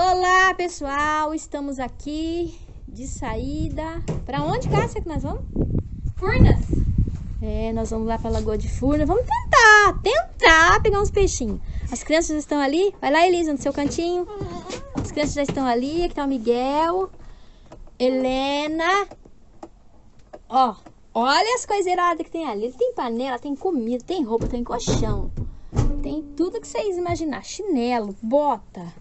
Olá, pessoal! Estamos aqui de saída. Para onde, Cássia, que nós vamos? Furnas. É, nós vamos lá para Lagoa de Furnas. Vamos tentar, tentar pegar uns peixinhos. As crianças já estão ali. Vai lá, Elisa, no seu cantinho. As crianças já estão ali. Aqui tá o Miguel. Helena. Ó, olha as coisas iradas que tem ali. Tem panela, tem comida, tem roupa, tem colchão. Tem tudo que vocês imaginar. Chinelo, bota.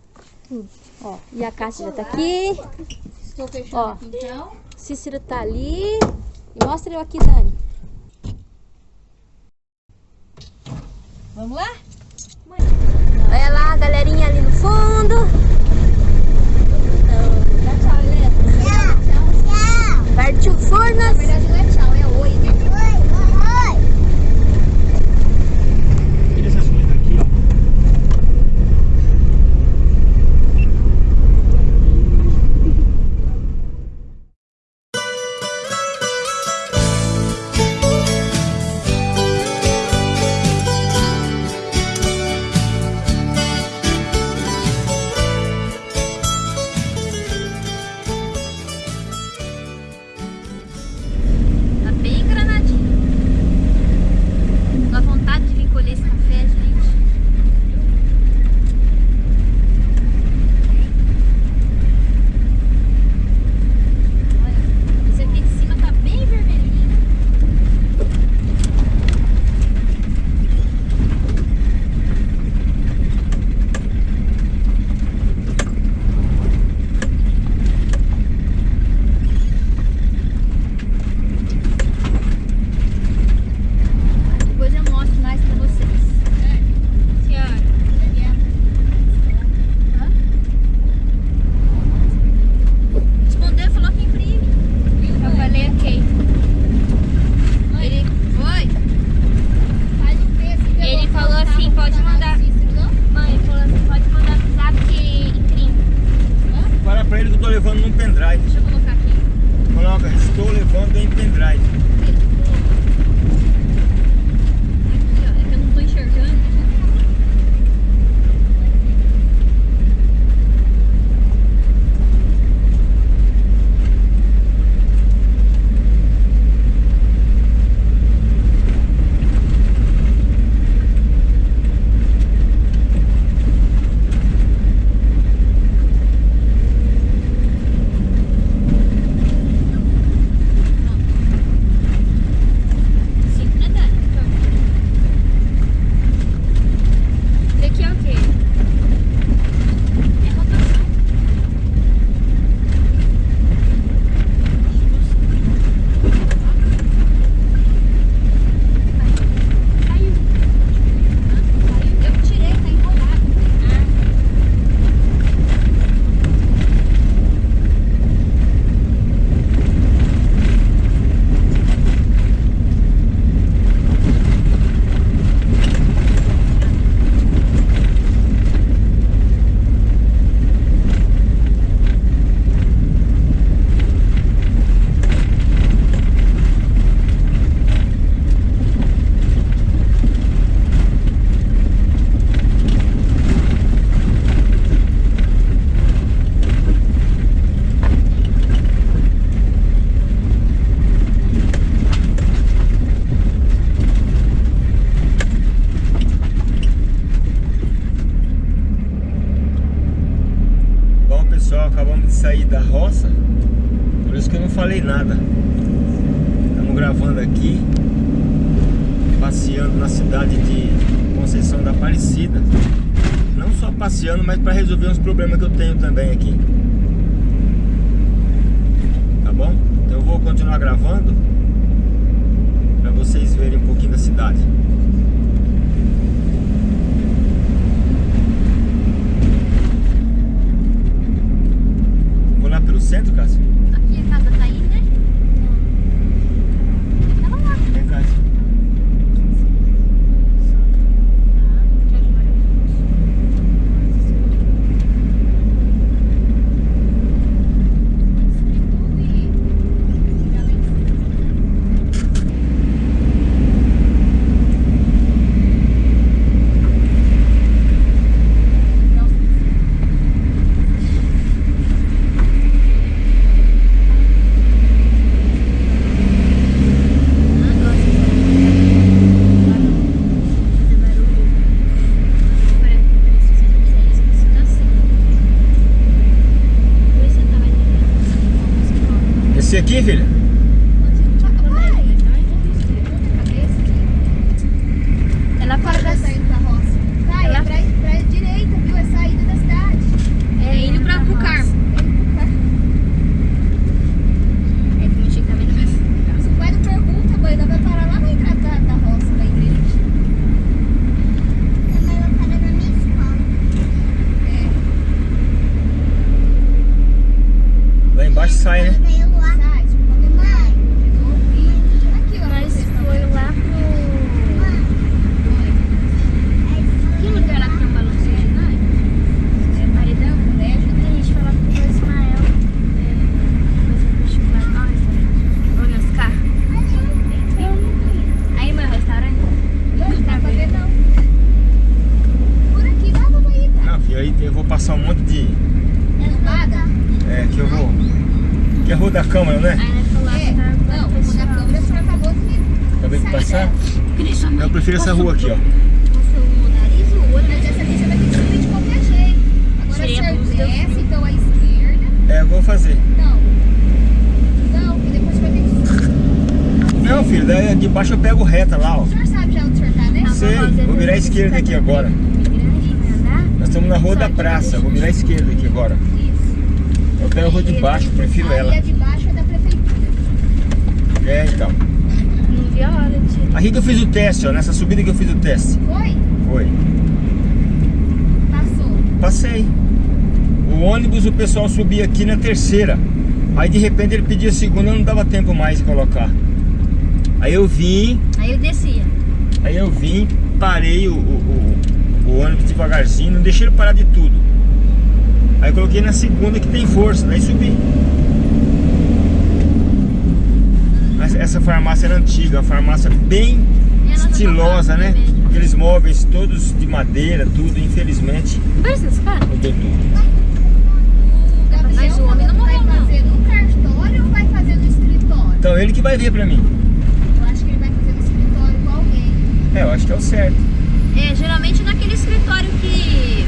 Tudo. Ó, e a Cássia já tá aqui. Estou fechando Ó. aqui então. Cícero tá ali. E mostra eu aqui, Dani. Vamos lá? Olha lá a galerinha ali no fundo. Dá tchau, Helena. Partiu Na Furnas. verdade não é tchau, é oi. Tira num pendrive. Deixa eu colocar aqui. Coloca, estou levando em pendrive. Aqui, ó. É que eu não tô enxergando. Sim, né, Dani? Isso aqui é o quê? É rotação. Caiu. Caiu. Eu tirei, tá enrolado. Bom pessoal, acabamos de sair da roça. Por isso que eu não nada. Estamos gravando aqui. Passeando na cidade de Conceição da Aparecida. Não só passeando, mas para resolver uns problemas que eu tenho também aqui. Tá bom? Então eu vou continuar gravando para vocês verem um pouquinho da cidade. Vou lá pelo centro, Cássio? fila ela. A de baixo é da prefeitura. É, então. Não vi a hora tio. Aqui que eu fiz o teste, ó. Nessa subida que eu fiz o teste. Foi? Foi. Passou? Passei. O ônibus, o pessoal subia aqui na terceira. Aí, de repente, ele pedia a segunda, não dava tempo mais de colocar. Aí eu vim... Aí eu descia. Aí eu vim, parei o, o, o, o ônibus devagarzinho, não deixei ele parar de tudo. Aí coloquei na segunda que tem força, daí subi. Essa farmácia era antiga, a farmácia bem estilosa, né? Também. Né? Aqueles móveis todos de madeira, tudo, infelizmente. Versus, cara. Mudou tudo. Mas o homem não tá morreu, não. Vai fazer no cartório ou vai fazer no escritório? Então ele que vai ver pra mim. Eu acho que ele vai fazer no escritório com alguém. É, eu acho que é o certo. É, geralmente naquele escritório que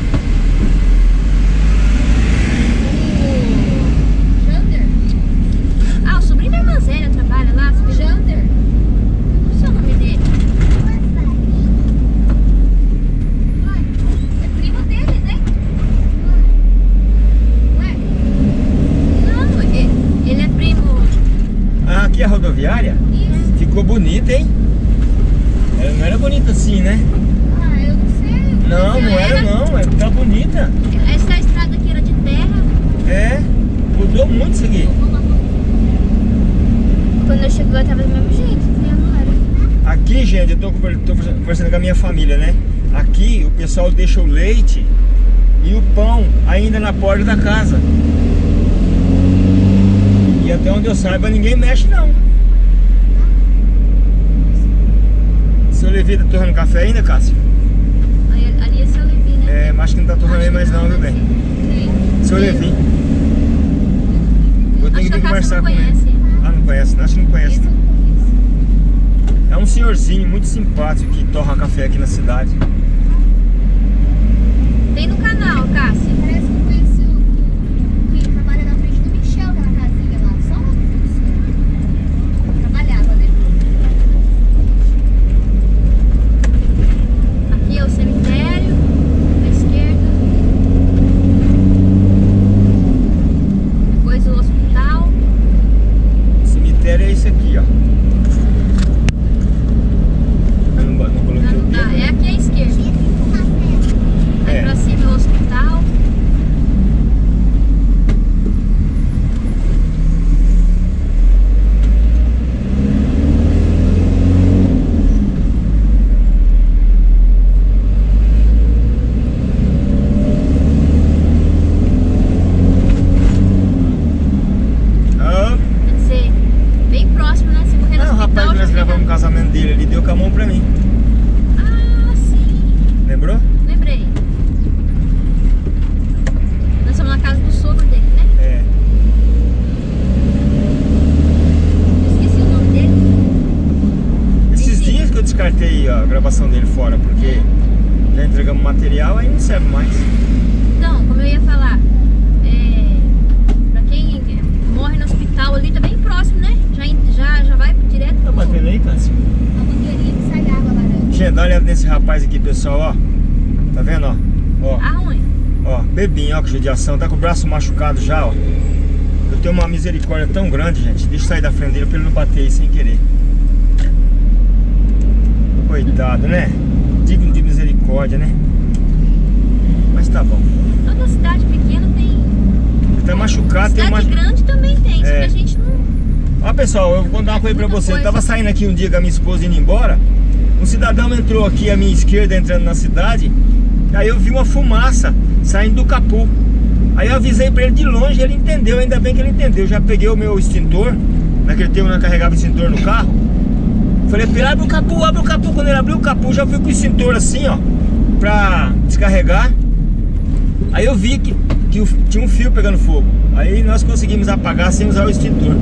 na porta da casa. E até onde eu saiba, ninguém mexe não. Seu Levi tá torrando café ainda, Cássio? Ali é seu Levi, né? É, mas que não tá torrando aí mais não, bebê bem? Seu Levi. Eu tenho que conversar com ele. Ah, não conhece? Né? Acho que não conhece. É um senhorzinho muito simpático que torra café aqui na cidade. Tem no canal, Cássio. Braço machucado já, ó. Eu tenho uma misericórdia tão grande, gente. Deixa eu sair da frente dele pra ele não bater aí sem querer. Coitado, né? Digno de misericórdia, né? Mas tá bom. Toda cidade pequena tem. Ele tá machucado, tem cidade uma... grande também tem, só que É. a gente não. Ó pessoal, eu vou contar uma coisa pra você. Eu tava saindo aqui um dia com a minha esposa indo embora. Um cidadão entrou aqui à minha esquerda, entrando na cidade. Aí eu vi uma fumaça saindo do capô. Aí eu avisei pra ele de longe, ele entendeu, ainda bem que ele entendeu. Já peguei o meu extintor, naquele tempo eu carregava extintor no carro. Falei pra ele, abre o capô, abre o capô. Quando ele abriu o capô, já fui com o extintor assim, ó, pra descarregar. Aí eu vi que, que tinha um fio pegando fogo. Aí nós conseguimos apagar sem usar o extintor.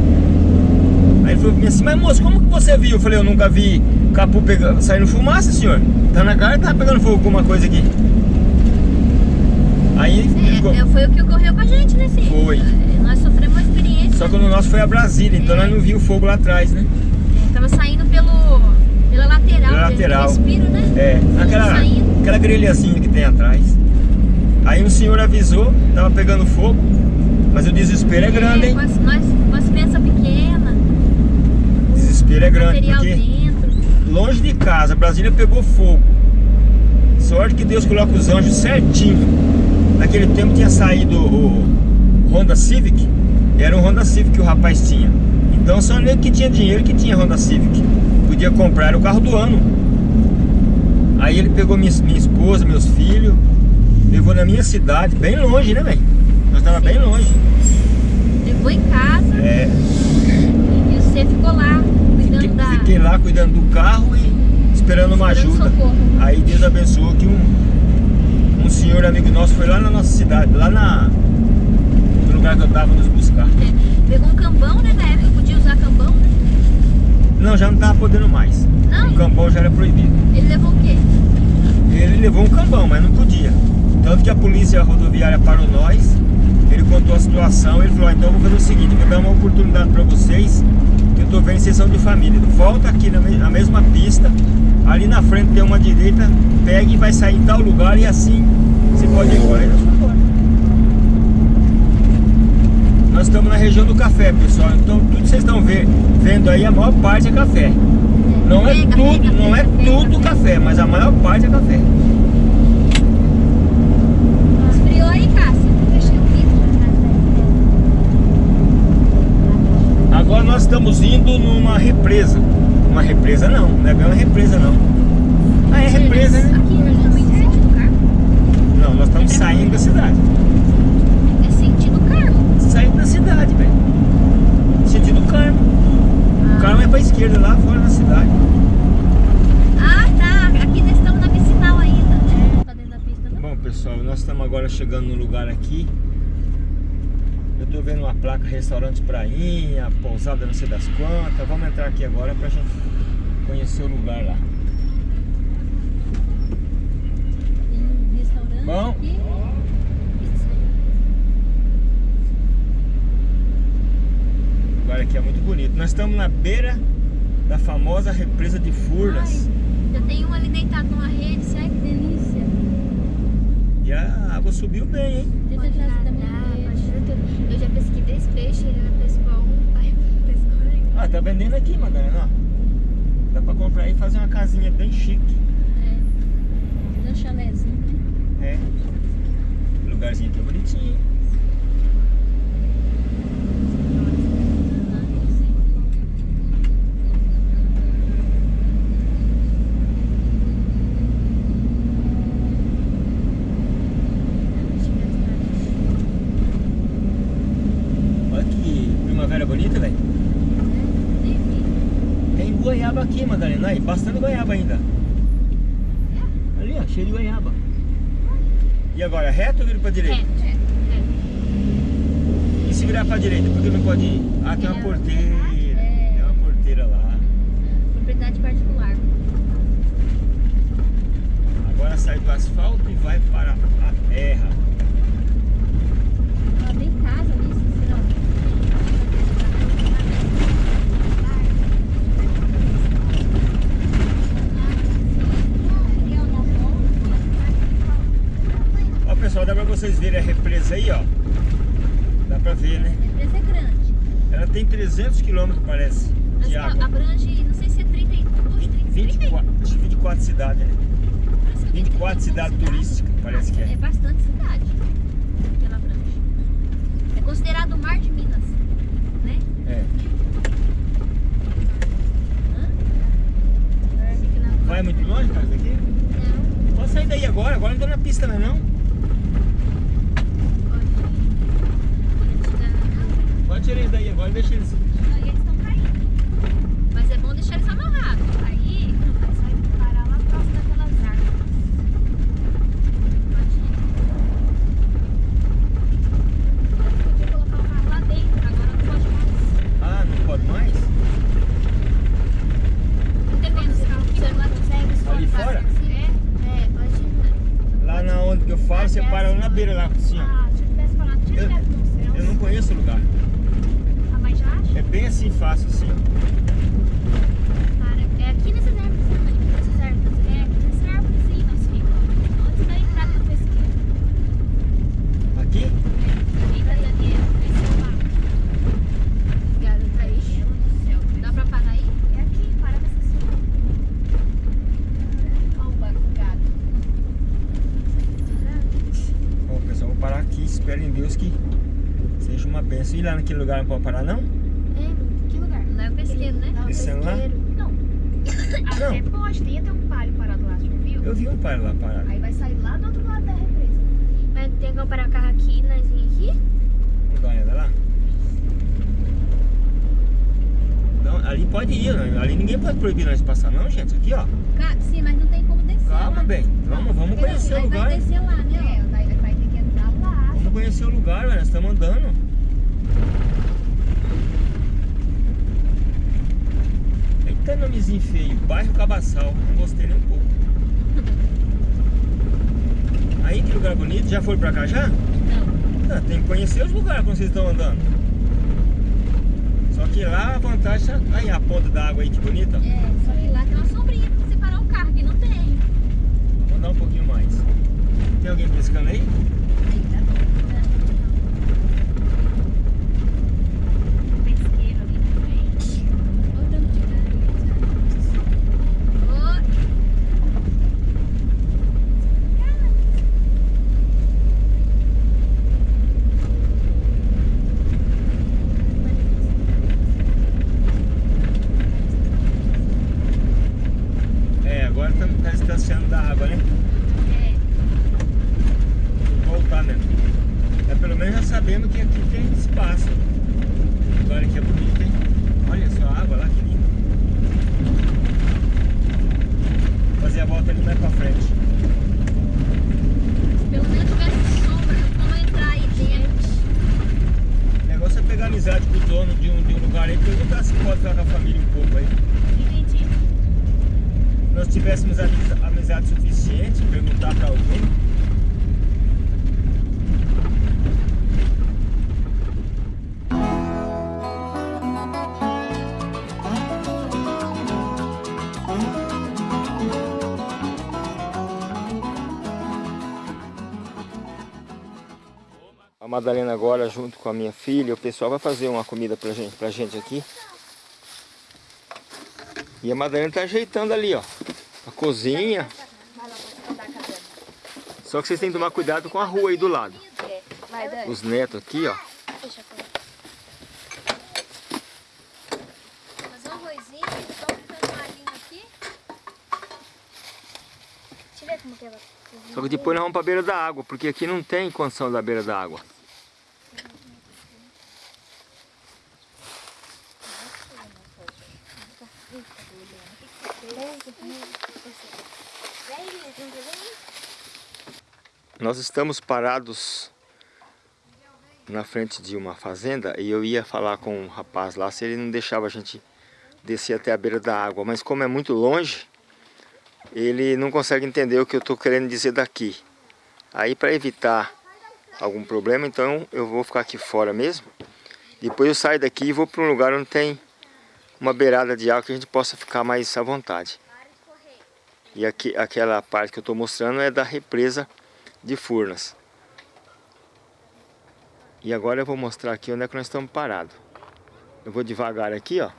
Aí ele falou assim, mas moço, como que você viu? Eu falei, eu nunca vi capô pegando, saindo fumaça, senhor. Tá na cara, tá pegando fogo com uma coisa aqui. Aí ficou- É, é, foi o que ocorreu com a gente, né, sim? Foi. Nós sofremos uma experiência. Só que no nosso foi a Brasília, então nós não vimos o fogo lá atrás, né? É, tava saindo pelo, pela lateral. Pela lateral. Respiro, né? É, aquela, Saindo. aquela grelhazinha que tem atrás. Aí um senhor avisou, tava pegando fogo, mas o desespero é grande, É, hein? com as, nós, com as pequenas, O desespero é grande, porque dentro. longe de casa, Brasília pegou fogo. Sorte que Deus coloca os anjos certinho. Naquele tempo tinha saído o Honda Civic, era um Honda Civic que o rapaz tinha. Então só nego que tinha dinheiro que tinha Honda Civic. Podia comprar, era o carro do ano. Aí ele pegou minha, minha esposa, meus filhos, levou na minha cidade, bem longe, né, velho? Nós tava bem longe. Levou em casa É, e você ficou lá cuidando fiquei, da. fiquei lá cuidando do carro e esperando uma Esperando ajuda. socorro. Aí Deus abençoou que um senhor amigo nosso foi lá na nossa cidade, lá na, no lugar que eu tava nos buscar. É, Pegou um cambão, né? Na época podia usar cambão, né? Não, já não tava podendo mais. Não? O cambão já era proibido. Ele levou o quê? Ele levou um cambão, mas não podia. Tanto que a polícia rodoviária parou nós, ele contou a situação, ele falou, "Ah, então eu vou fazer o seguinte, vou dar uma oportunidade pra vocês, que eu tô vendo vocês são de família. Volta aqui na, na mesma pista, ali na frente tem uma direita, pega e vai sair em tal lugar e assim pode ir embora. Nós fomos embora. Nós estamos na região do café, pessoal. Então tudo que vocês estão ve- vendo aí, a maior parte é café. Não é tudo, não é tudo café, mas a maior parte é café. Esfriou aí, Cássia? O vidro. Agora nós estamos indo numa represa. Uma represa não, não é bem uma represa não. Ah, é represa, né? Aqui né, também é sentido cargo? Não, nós estamos saindo da cidade. É sentido cargo. Saindo da cidade, velho. Sentido Carmo. O Carmo é pra esquerda, lá fora da cidade. Ah, tá. Aqui nós estamos na vicinal ainda. É, tá dentro da pista, não? Bom, pessoal, nós estamos agora chegando no lugar aqui. Eu tô vendo uma placa restaurante prainha, pousada não sei das quantas. Vamos entrar aqui agora pra gente conhecer o lugar lá. Tem um restaurante Bom. O lugar aqui é muito bonito. Nós estamos na beira da famosa represa de Furnas. Ai, já tem um ali deitado numa rede. Ai, que delícia. E a água subiu bem, hein? Pode nadar, pode tudo. Eu já pesquei 10 peixes, ele não pescou um, pai pescou nenhum. Ah, tá vendendo aqui, Madalena, ó. Dá pra comprar e fazer uma casinha bem chique. É. Fazer um chalézinho, né? É. O lugarzinho aqui é bonitinho, hein? Olha que primavera bonita, velho. Nem vi. Tem goiaba aqui, Madalena. Aí, bastante goiaba ainda. Ali, ó, cheio de goiaba. E agora, reto ou vira pra direita? Reto, reto, reto. E se virar pra direita, por que não pode ir? Ah, tem uma É, porteira. é. Tem uma porteira lá. Propriedade particular. Agora sai do asfalto e vai para a terra. Ó, tem casa ali, será? pessoal, dá pra vocês verem a represa aí, ó. Dá pra ver, né? A empresa é grande. Ela tem 300 quilômetros, parece, Mas de água. abrange, não sei se é 32, 30, 24, acho que 24 cidades, né? parece que 24 cidades turísticas, parece que É é. bastante cidade que ela abrange. É considerado o mar de Minas, né? É. Hã? Fica na- Vai muito longe, cara, daqui? Não, Pode sair daí agora, agora não tô na pista mais não. Pode tirar eles daí agora, deixa eles. Aí eles estão caindo. Mas é bom deixar eles amarrados. Aí eles vai parar lá próximo daquelas árvores. Podia colocar o carro lá dentro, agora não pode mais. Ah, não pode mais? Não tem como esse carro aqui, você não consegue. Ali fora? É, é, pode ir. Lá na onde que eu falo, você para lá na beira lá, assim, ó. Ah, se eu tivesse falado, tinha Eu- direto no céu. Eu não conheço o lugar. Ah, mas já acha? É bem assim, fácil assim, ó. Para. É aqui nessas árvores também. Nessas árvores. É aqui nessas árvores sim, nós ficamos. Antes da entrada do pesqueiro. Aqui? Ali da Daniela. Esse lá. Obrigada, Thaís. Meu Deus do céu. Dá pra parar aí? É aqui, para nessa sua. Olha o banco do gado. Bom, pessoal, vou parar aqui. Espero em Deus que seja uma benção. E lá naquele lugar não pode parar, não? É, que lugar? Não é o pesqueiro, né? Descendo lá? Não. Até pode, tem até um palio parado lá, você viu? Eu vi um pai lá parado. Aí vai sair lá do outro lado da represa. Mas tem que parar o carro aqui, nós vim aqui? Vamos dar uma olhada lá? Não, ali pode ir, né? ali ninguém pode proibir nós de passar não, gente. Aqui, ó. Sim, mas não tem como descer. Calma, bem. Vamos, vamos conhecer o lugar. vai descer lá, né? É, daí vai ter que entrar lá. Vamos conhecer o lugar, velho. Nós estamos andando. Eita nomezinho feio. Bairro Cabaçal. Não gostei nem um pouco. Aí, que lugar bonito. Já foi pra cá já? Não. Ah, tem que conhecer os lugares quando vocês estão andando. Só que lá a vantagem... é- Aí, a ponta da água aí, que bonita. É, só que lá tem uma sombrinha pra você parar o carro, aqui não tem. Vamos andar um pouquinho mais. Tem alguém pescando aí? Madalena agora, junto com a minha filha, o pessoal vai fazer uma comida pra gente, pra gente aqui. E a Madalena tá ajeitando ali, ó. A cozinha. Só que vocês têm que tomar cuidado com a rua aí do lado. Os netos aqui, ó. Fazer um arrozinho, só fritando um alhinho aqui. Deixa eu ver como que ela cozinha. Só que depois nós vamos pra beira da água, porque aqui não tem condição da beira da água. Nós estamos parados na frente de uma fazenda e eu ia falar com um rapaz lá se ele não deixava a gente descer até a beira da água, mas como é muito longe, ele não consegue entender o que eu estou querendo dizer daqui. Aí para evitar algum problema, então eu vou ficar aqui fora mesmo. Depois eu saio daqui e vou para um lugar onde tem uma beirada de água que a gente possa ficar mais à vontade. E aqui, aquela parte que eu estou mostrando é da represa de Furnas. E agora eu vou mostrar aqui onde é que nós estamos parados. Eu vou devagar aqui, ó.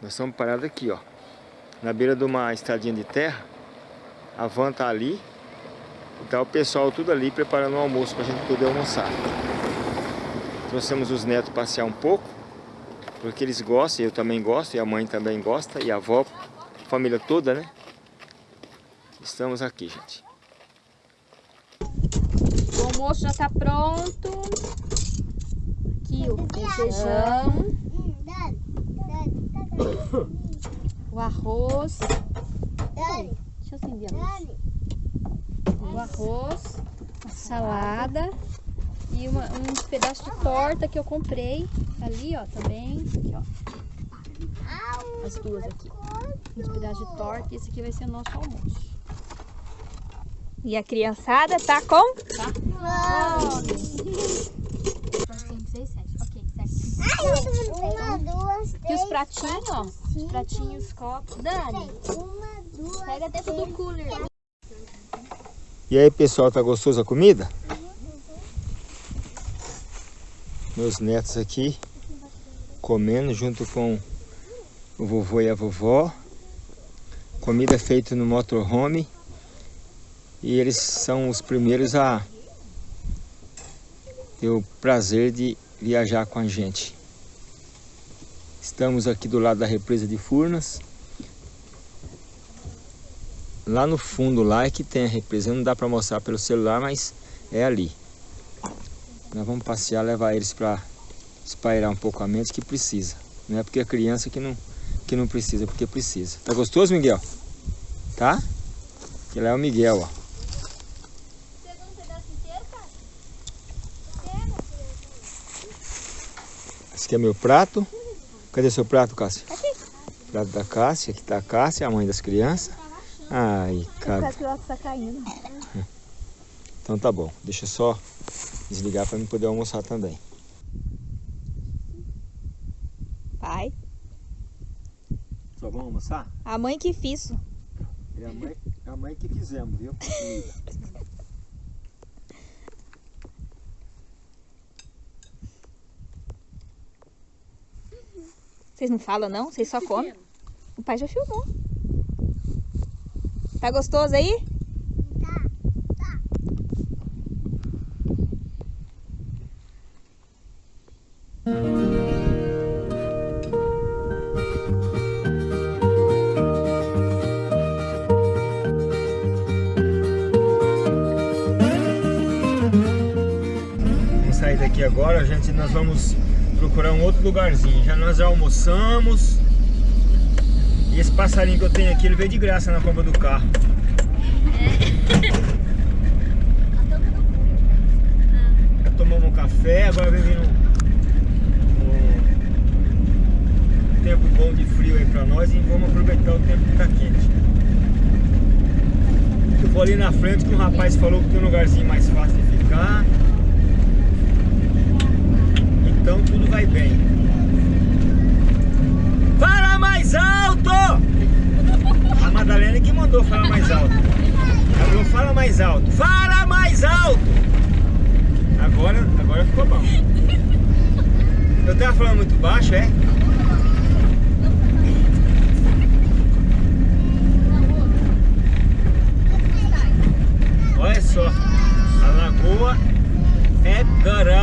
Nós estamos parados aqui, ó. Na beira de uma estradinha de terra. A van tá ali. E tá o pessoal tudo ali preparando o almoço pra gente poder almoçar. Trouxemos os netos passear um pouco. Porque eles gostam, eu também gosto, e a mãe também gosta, e a avó, a família toda, né? Estamos aqui, gente. O almoço já tá pronto. Aqui o feijão, o arroz. Deixa eu acender a luz. O arroz, a salada e uma, uns pedaços de torta que eu comprei. Ali, ó, também. Aqui, ó. As duas aqui. Uns pedaços de torta e esse aqui vai ser o nosso almoço. E a criançada tá com? Tá. Cinco, seis, sete. Ok, sete. Uma, duas, Aqui os pratinhos, ó. Os pratinhos, copos. Dani, Uma, duas, pega dentro do cooler. E aí, pessoal, tá gostoso a comida? Meus netos aqui comendo junto com o vovô e a vovó. Comida feita no motorhome. E eles são os primeiros a ter o prazer de viajar com a gente. Estamos aqui do lado da represa de Furnas. Lá no fundo lá é que tem a represa. Não dá para mostrar pelo celular, mas é ali. Nós vamos passear, levar eles para espairar um pouco a mente que precisa. Não é porque é criança que não, que não precisa, porque precisa. Tá gostoso, Miguel? Tá? Que lá é o Miguel, ó. Esse aqui é meu prato. Cadê seu prato, Cássia? Aqui. Prato da Cássia. Aqui tá a Cássia, a mãe das crianças. Ai, cara. que ela tá caindo. Então tá bom. Deixa eu só desligar para eu poder almoçar também. Pai, Só vamos almoçar? a mãe que fiz. É a mãe, é a mãe que fizemos, viu? Vocês não falam não? Vocês só comem? O pai já filmou. Tá gostoso aí? Agora, gente. Nós vamos procurar um outro lugarzinho. Já nós já almoçamos. E esse passarinho que eu tenho aqui, ele veio de graça na compra do carro. Já tomamos um café, agora vem vindo um tempo bom de frio aí pra nós e vamos aproveitar o tempo que tá quente. Eu vou ali na frente que um rapaz falou que tem um lugarzinho mais fácil de ficar. Então tudo vai bem. Fala mais alto! A Madalena que mandou falar mais alto. Ela falou, fala mais alto. Fala mais alto! Agora, agora ficou bom. Eu tava falando muito baixo, é? Olha só, a lagoa é grande,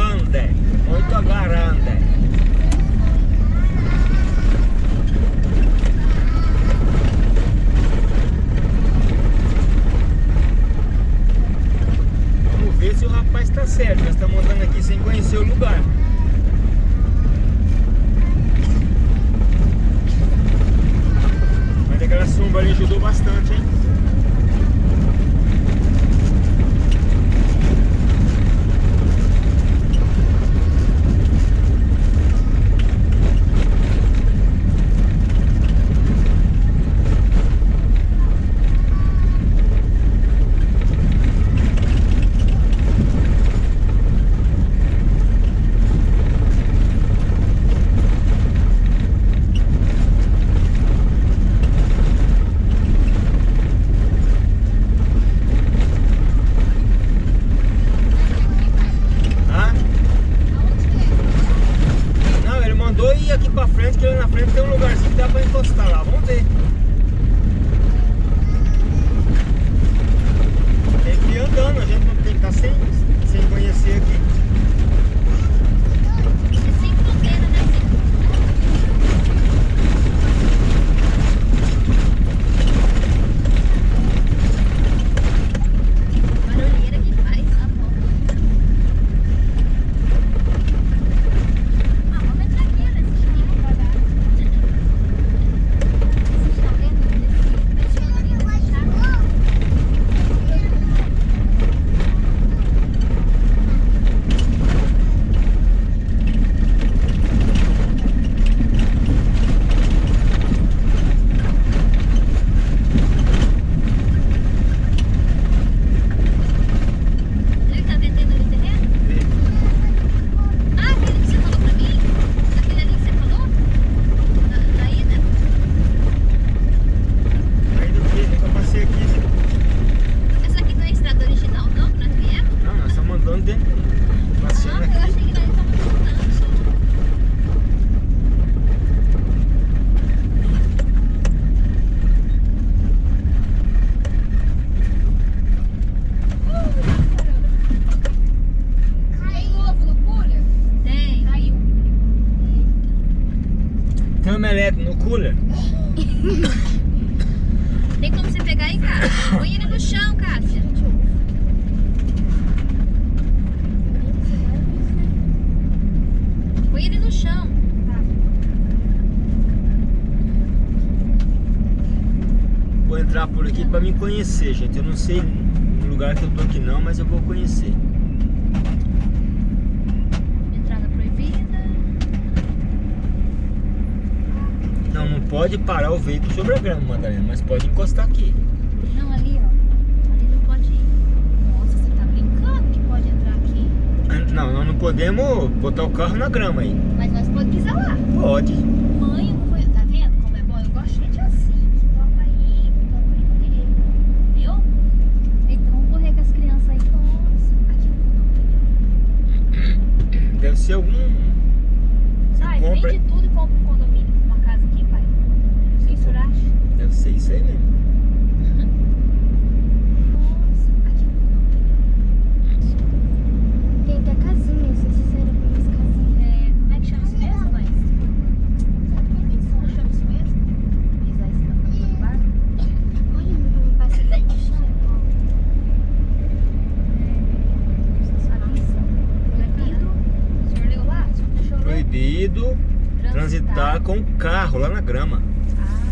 entrar por aqui pra me conhecer, gente. Eu não sei o lugar que eu tô aqui não, mas eu vou conhecer. Entrada proibida. Não, não pode parar o veículo sobre a grama, Madalena, mas pode encostar aqui. Não, ali, ó. Ali não pode ir. Nossa, você tá brincando que pode entrar aqui? Não, nós não podemos botar o carro na grama aí. Mas nós podemos pisar lá. Pode. Mãe, eu não conheço. Tá vendo como é bom? Eu gosto de gente assim. Que topa aí, que topa aí. Viu? Então vamos correr com as crianças aí. Nossa, aqui Deve ser algum. Você Sai, compra. vende tudo e compra um condomínio. Uma casa aqui, pai. Sem suragem. Deve ser isso aí mesmo. Nossa, aqui Tem até casinha, se vocês viram as casinhas. é. Como é que chama isso mesmo, mãe? Como chama isso mesmo? Pisar em cima do barco? Olha, não passa bem no chão. Proibido. O senhor leu lá? O senhor deixou ler? Proibido transitar com o carro lá na grama. Ah.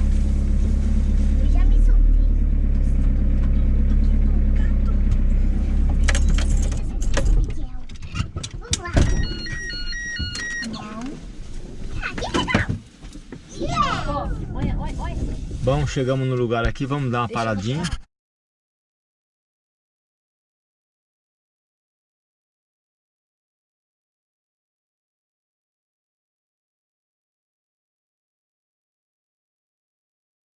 Bom, chegamos no lugar aqui, vamos dar uma paradinha.